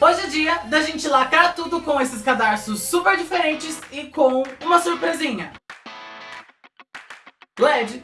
Hoje é dia da gente lacar tudo com esses cadarços super diferentes e com uma surpresinha. LED.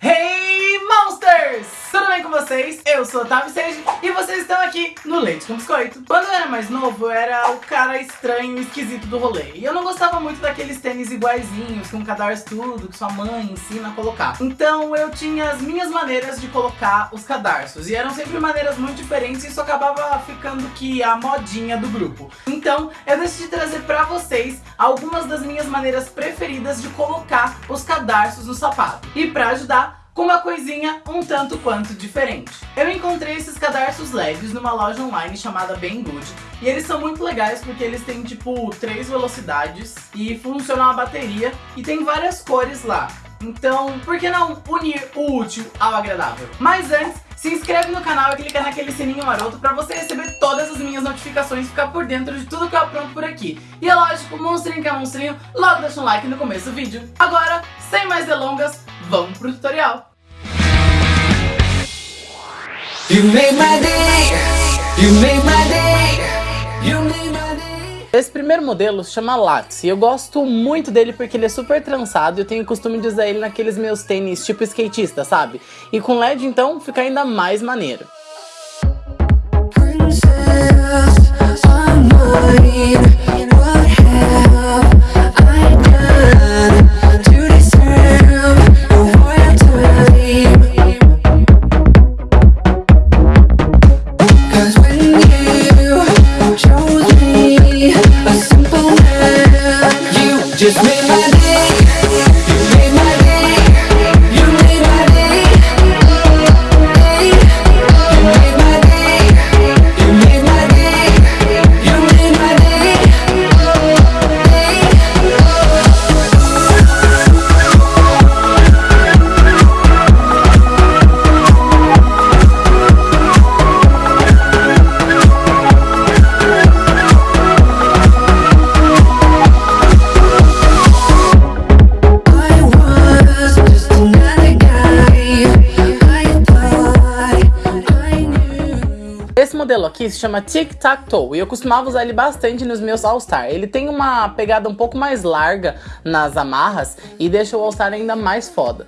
Hey, monsters! Tudo bem com vocês? Eu sou a Tavi Sage e vocês estão aqui no Leite com Biscoito. Quando eu era mais novo, eu era o cara estranho e esquisito do rolê. E eu não gostava muito daqueles tênis iguaizinhos, com cadarço tudo, que sua mãe ensina a colocar. Então eu tinha as minhas maneiras de colocar os cadarços. E eram sempre maneiras muito diferentes e isso acabava ficando que a modinha do grupo. Então eu decidi trazer pra vocês algumas das minhas maneiras preferidas de colocar os cadarços no sapato. E pra ajudar, com uma coisinha um tanto quanto diferente. Eu encontrei esses cadarços leves numa loja online chamada Banggood e eles são muito legais porque eles têm tipo três velocidades e funcionam a bateria e tem várias cores lá. Então, por que não unir o útil ao agradável? Mas antes, se inscreve no canal e clica naquele sininho maroto pra você receber todas as minhas notificações e ficar por dentro de tudo que eu apronto por aqui. E é lógico, monstrinho que é monstrinho, logo deixa um like no começo do vídeo. Agora, sem mais delongas, vamos pro tutorial. You made my day, you made my day, you made my day. Esse primeiro modelo se chama Lattes e eu gosto muito dele porque ele é super trançado e eu tenho o costume de usar ele naqueles meus tênis tipo skatista, sabe? E com LED então fica ainda mais maneiro. Princess, Aqui se chama Tic Tac Toe e eu costumava usar ele bastante nos meus All Star. Ele tem uma pegada um pouco mais larga nas amarras e deixa o All Star ainda mais foda.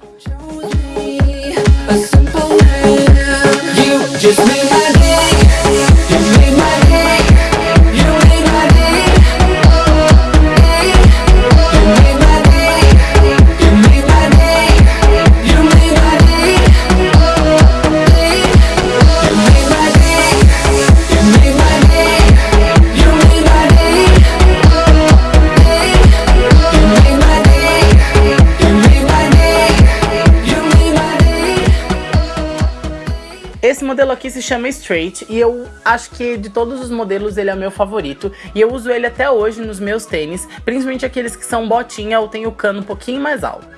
Esse modelo aqui se chama Straight e eu acho que de todos os modelos ele é o meu favorito e eu uso ele até hoje nos meus tênis, principalmente aqueles que são botinha ou tem o cano um pouquinho mais alto.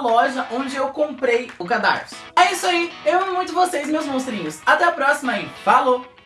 Loja onde eu comprei o cadarço. É isso aí, eu amo muito vocês, meus monstrinhos. Até a próxima e falou!